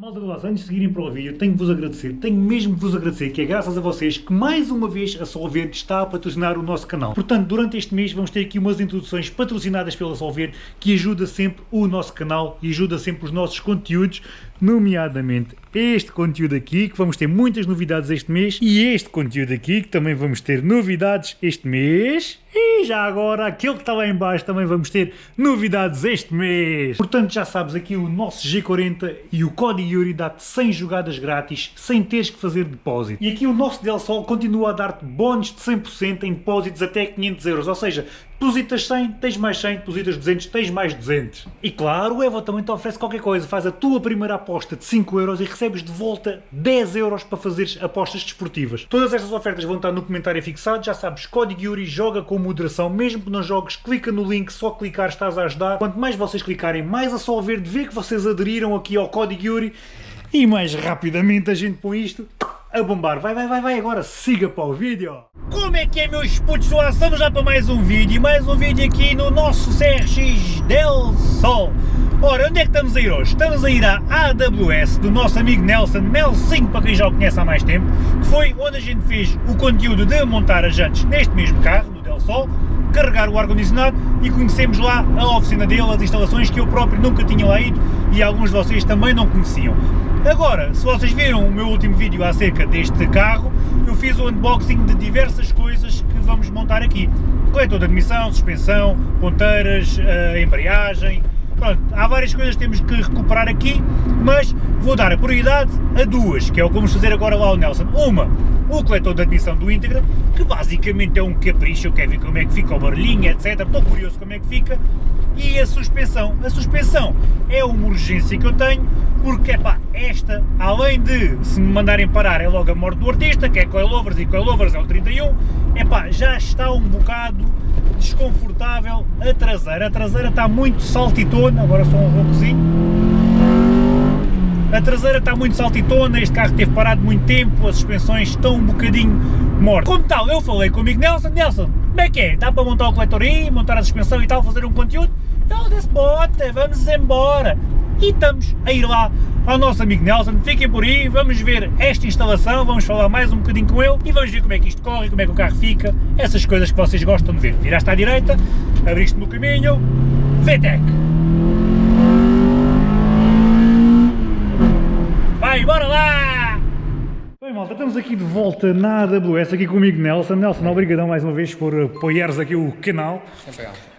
Malta do antes de seguirem para o vídeo, tenho que vos agradecer, tenho mesmo que vos agradecer, que é graças a vocês que mais uma vez a Solverde está a patrocinar o nosso canal. Portanto, durante este mês vamos ter aqui umas introduções patrocinadas pela Solverde, que ajuda sempre o nosso canal e ajuda sempre os nossos conteúdos, nomeadamente este conteúdo aqui, que vamos ter muitas novidades este mês, e este conteúdo aqui, que também vamos ter novidades este mês, e já agora, aquele que está lá em baixo também vamos ter novidades este mês. Portanto, já sabes, aqui o nosso G40 e o código Yuri dá-te 100 jogadas grátis, sem teres que fazer depósito. E aqui o nosso Del Sol continua a dar-te bónus de 100% em depósitos até 500 euros, ou seja, depositas 100, tens mais 100, depositas 200, tens mais 200. E claro, o Evo também te oferece qualquer coisa, faz a tua primeira aposta de 5 euros e recebes de volta 10 euros para fazeres apostas desportivas. Todas estas ofertas vão estar no comentário fixado, já sabes, código Yuri, joga com moderação, mesmo que não jogues, clica no link, só clicar estás a ajudar. Quanto mais vocês clicarem, mais a Sol Verde vê que vocês aderiram aqui ao código Yuri e mais rapidamente a gente põe isto a bombar. Vai, vai, vai, vai, agora siga para o vídeo. Como é que é, meus putos? Estamos já para mais um vídeo, mais um vídeo aqui no nosso CRX Del Sol. Ora, onde é que estamos a ir hoje? Estamos a ir à AWS do nosso amigo Nelson, Nelson para quem já o conhece há mais tempo, que foi onde a gente fez o conteúdo de montar as jantes neste mesmo carro, no Del Sol, carregar o ar-condicionado e conhecemos lá a oficina dele, as instalações que eu próprio nunca tinha lá ido e alguns de vocês também não conheciam. Agora, se vocês viram o meu último vídeo acerca deste carro, eu fiz o unboxing de diversas coisas que vamos montar aqui. Coletor de admissão, suspensão, ponteiras, eh, embreagem, pronto, há várias coisas que temos que recuperar aqui, mas vou dar a prioridade a duas, que é o que vamos fazer agora lá ao Nelson. Uma, o coletor de admissão do Integra, que basicamente é um capricho, eu quero ver como é que fica o barulhinho, etc, estou curioso como é que fica, e a suspensão. A suspensão é uma urgência que eu tenho, porque, pá, esta, além de se me mandarem parar é logo a morte do artista, que é coilovers e coilovers é o 31, é pá, já está um bocado desconfortável a traseira. A traseira está muito saltitona, agora só um roucozinho. A traseira está muito saltitona, este carro teve parado muito tempo, as suspensões estão um bocadinho mortas. Como tal, eu falei com o amigo Nelson, Nelson, como é que é? Dá para montar o coletor aí, montar a suspensão e tal, fazer um conteúdo? Ele disse, bota, vamos embora. E estamos a ir lá ao nosso amigo Nelson, fiquem por aí, vamos ver esta instalação, vamos falar mais um bocadinho com ele e vamos ver como é que isto corre, como é que o carro fica, essas coisas que vocês gostam de ver. Viraste à direita, abriste no caminho, VTEC. Vai, bora lá! Bem malta, estamos aqui de volta na AWS, aqui comigo Nelson. Nelson, obrigadão mais uma vez por apoiares aqui o canal.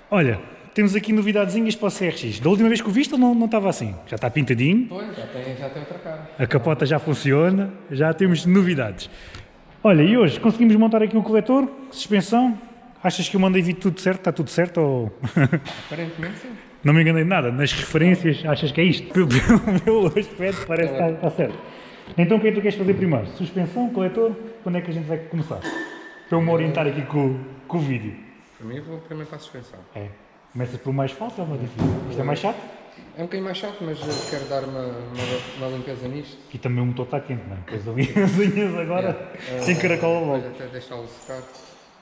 Olha, temos aqui novidadezinhas para o CRX. Da última vez que o viste não, não estava assim. Já está pintadinho. Pois, já tem, já tem outra cara. A capota já funciona, já temos novidades. Olha, e hoje conseguimos montar aqui o coletor, suspensão. Achas que eu mandei vir tudo certo? Está tudo certo ou... Aparentemente sim. Não me enganei de nada, nas referências achas que é isto? Pelo meu aspecto parece que está, certo. Então o que é que tu queres fazer primeiro? Suspensão, coletor, quando é que a gente vai começar? Para eu me orientar aqui com, com o vídeo. Para mim eu vou primeiro para a suspensão. É. Começas pelo mais fácil ou mais difícil? Isto é mais chato? É um bocadinho mais chato, mas eu quero dar uma, uma, uma limpeza nisto. E também o motor está quente, não é? As unhas agora, sem caracol Depois logo. até deixá-lo secar,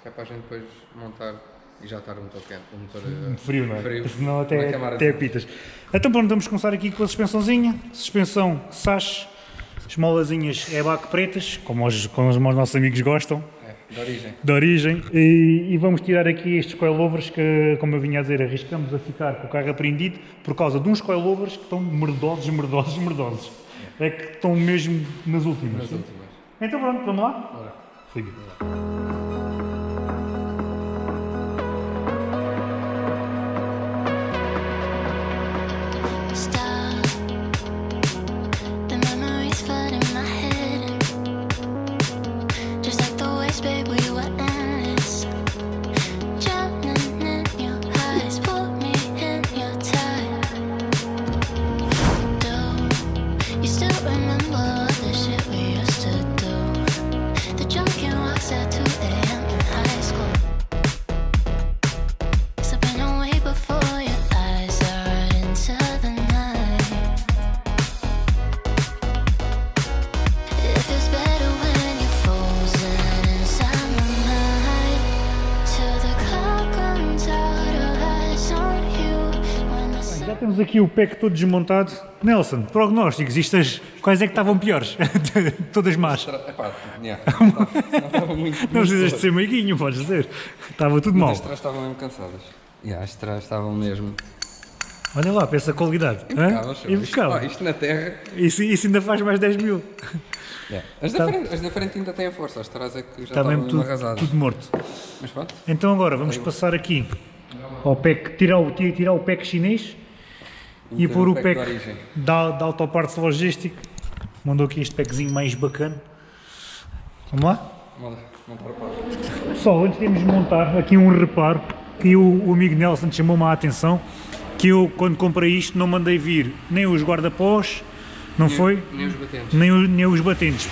que é para a gente depois montar e já estar o motor quente. O motor eh, Frio, não é? Frio. Senão até, até de- pitas. Então pronto, vamos começar aqui com a suspensãozinha. Suspensão Sash, esmolazinhas EBAC pretas, como os, como os nossos amigos gostam. É, de origem. de origem e, e vamos tirar aqui estes coilovers que, como eu vinha a dizer, arriscamos a ficar com o carro apreendido por causa de uns coilovers que estão merdosos, merdosos, merdosos. É que estão mesmo nas últimas. Nas últimas. Então pronto, vamos lá? Ora, Siga. Temos aqui o pack todo desmontado. Nelson, prognósticos, isto as- quais é que estavam piores? Todas más. Epá, yeah, não estava muito. Não precisas de ser meiguinho, podes dizer. Estava tudo mal. As trás estavam mesmo cansadas. Yeah, as trás estavam mesmo. Olha lá, para essa qualidade. Isto, Impecável. ó, isto na terra. Isso, isso ainda faz mais 10 mil. Yeah. As, da frente, as da frente ainda têm força, as trás é que já Está estavam tudo, arrasadas. tudo morto. Mas pronto, Então agora vamos passar aqui ao pack, tirar o, tirar o pack chinês e pôr o pack pack da, da Autoparts Logística. Mandou aqui este packzinho mais bacana. Vamos lá? vamos lá, montar o pau. Pessoal, antes de irmos montar, aqui um reparo que o, o amigo Nelson chamou-me a atenção, que eu quando comprei isto não mandei vir nem os guarda-pós, não foi? Nem os batentes. Nem, nem os batentes.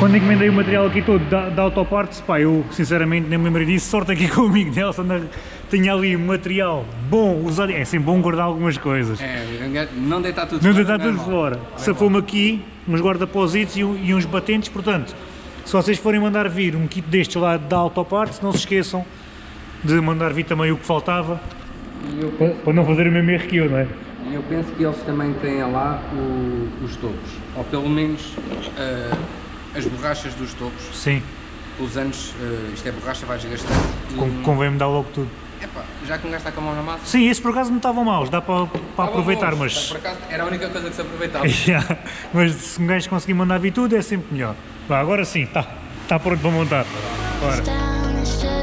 Quando encomendei o material aqui todo da, da Autoparts, pá, eu sinceramente nem me lembrei disso, sorte aqui com o amigo Nelson, tinha ali material bom, usado, é sempre bom guardar algumas coisas. É, não deitar tudo Não fora, deitar é tudo fora. Safou-me aqui uns guarda-positos e, e uns batentes, portanto, se vocês forem mandar vir um kit destes lá da Autoparts, não se esqueçam de mandar vir também o que faltava, eu, para, não fazer o mesmo erro que eu, não é? eu penso que eles também têm lá o- os topos. Ou pelo menos ah, as borrachas dos topos. Sim, Os anos, ah, isto é borracha, vai desgastando. E, con- convém-me dar logo tudo. Epá, já que um gajo está com a mão na massa. Sim, esses por acaso não estavam maus, dá para, para aproveitar, bons. mas... Por acaso era a única coisa que se aproveitava. Yeah, Mas se um gajo conseguir mandar vir tudo é sempre melhor. Vá, agora sim, está tá pronto para montar. Bora.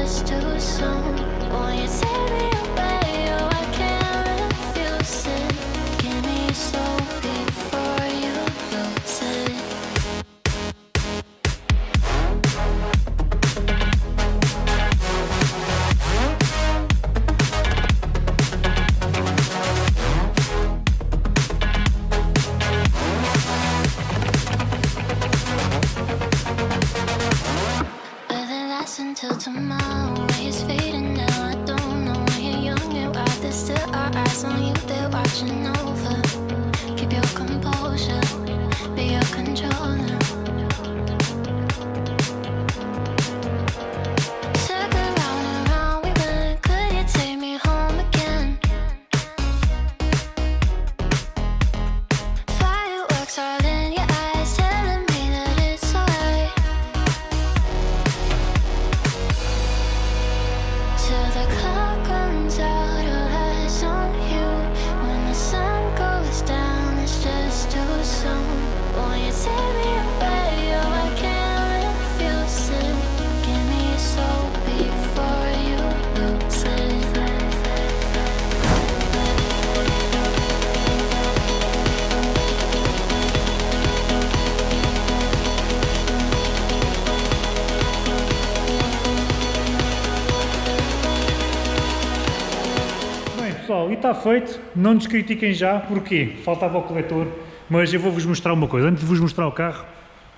Está feito, não nos critiquem já, porquê? Faltava o coletor, mas eu vou-vos mostrar uma coisa, antes de vos mostrar o carro,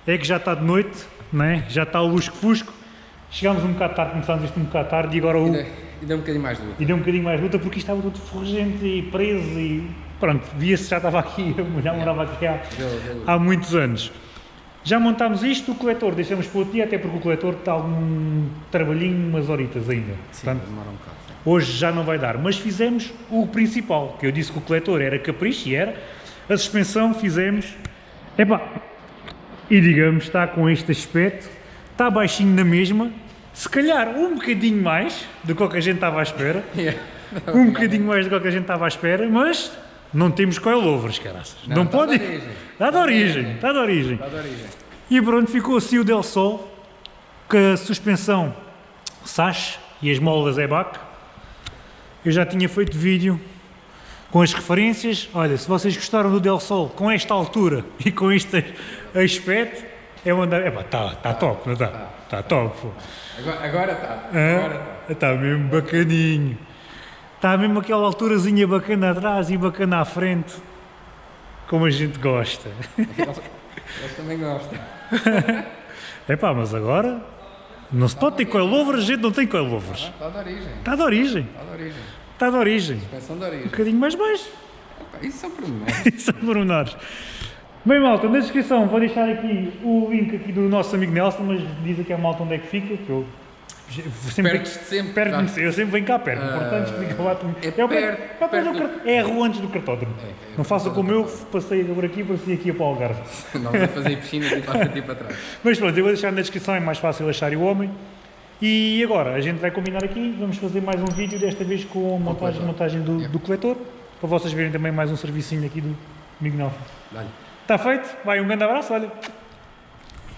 é que já está de noite, né? já está o lusco-fusco, chegámos um bocado tarde, começámos isto um bocado tarde e agora o... E deu- E deu um bocadinho mais de luta. E deu um bocadinho mais luta porque isto estava tudo ferrugente e preso e pronto, via-se já estava aqui, já morava aqui há, há muitos anos. Já montámos isto, o coletor deixamos para outro dia, até porque o coletor está algum trabalhinho, umas horitas ainda. Sim, Portanto, demora um bocado. Hoje já não vai dar, mas fizemos o principal, que eu disse que o coletor era capricho e era. A suspensão fizemos. Epá, e digamos, está com este aspecto, está baixinho na mesma, se calhar um bocadinho mais do que o que a gente estava à espera, um bocadinho mais do o que a gente estava à espera, mas não temos coilovers, caraças. Não, Não, está pode. de origem. Está de origem, está de origem. Está de origem. E pronto, ficou assim o Del Sol, com a suspensão Sash e as molas EBAC. Eu já tinha feito vídeo com as referências. Olha, se vocês gostaram do Del Sol com esta altura e com este aspecto, é mandar. Epá, está tá top, não está? Está top. pô. Agora, está. Agora está. Está mesmo bacaninho. Está mesmo aquela alturazinha bacana atrás e bacana à frente. Como a gente gosta. Eles, eles também gostam. Epá, mas agora não se pode ter coilovers, a gente não tem coilovers. Está de origem. Está de origem. Está de origem. Está de origem. Pensão de origem. Um bocadinho mais baixo. Epá, Isso são pormenores. Isso são pormenores. Bem, malta, na descrição vou deixar aqui o link aqui do nosso amigo Nelson, mas diz aqui a malta onde é que fica, que eu Sempre, sempre, Perdes-me tá? Eu sempre venho cá perto. Portanto, explica lá tu. é o pé- perto- é do perto car- É a rua antes do cartódromo. É, é Não a façam rua como do eu, passei por aqui, passei aqui para o Algarve. Nós a fazer piscina tipo para frente e para trás. Mas pronto, eu vou deixar na descrição, é mais fácil achar o homem. E agora, a gente vai combinar aqui, vamos fazer mais um vídeo, desta vez com a montagem, montagem do, É. do coletor, para vocês verem também mais um servicinho aqui do amigo Nelson. Está feito? Vai, um grande abraço, olha.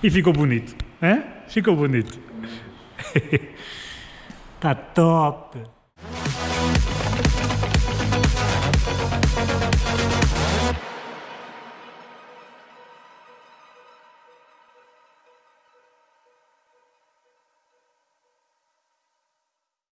E ficou bonito. Hã? Ficou bonito. Está top.